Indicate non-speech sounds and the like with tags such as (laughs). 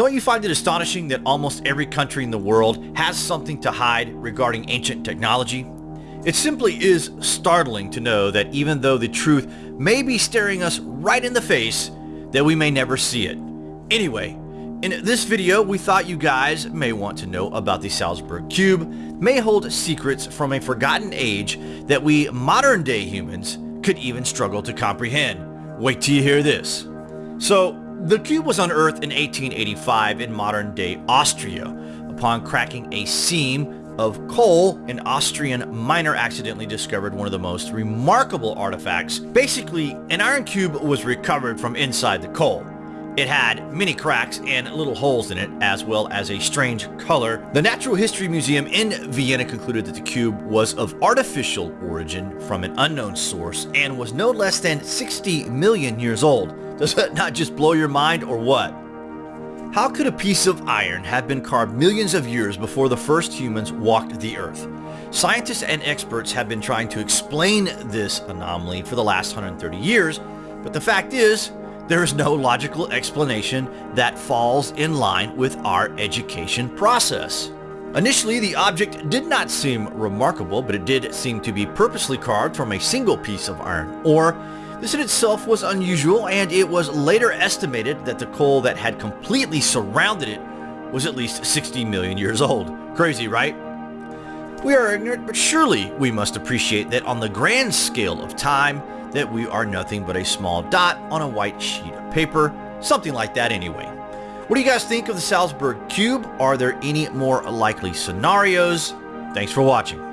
Don't you find it astonishing that almost every country in the world has something to hide regarding ancient technology? It simply is startling to know that even though the truth may be staring us right in the face, that we may never see it. Anyway, in this video, we thought you guys may want to know about the Salzburg Cube, may hold secrets from a forgotten age that we modern day humans could even struggle to comprehend. Wait till you hear this. So, the cube was unearthed in 1885 in modern-day Austria. Upon cracking a seam of coal, an Austrian miner accidentally discovered one of the most remarkable artifacts. Basically, an iron cube was recovered from inside the coal. It had many cracks and little holes in it, as well as a strange color. The Natural History Museum in Vienna concluded that the cube was of artificial origin from an unknown source and was no less than 60 million years old. (laughs) Does that not just blow your mind or what? How could a piece of iron have been carved millions of years before the first humans walked the earth? Scientists and experts have been trying to explain this anomaly for the last 130 years, but the fact is, there is no logical explanation that falls in line with our education process. Initially, the object did not seem remarkable, but it did seem to be purposely carved from a single piece of iron ore. This in itself was unusual, and it was later estimated that the coal that had completely surrounded it was at least 60 million years old. Crazy, right? We are ignorant, but surely we must appreciate that on the grand scale of time, that we are nothing but a small dot on a white sheet of paper, something like that anyway. What do you guys think of the Salzburg Cube? Are there any more likely scenarios? Thanks for watching.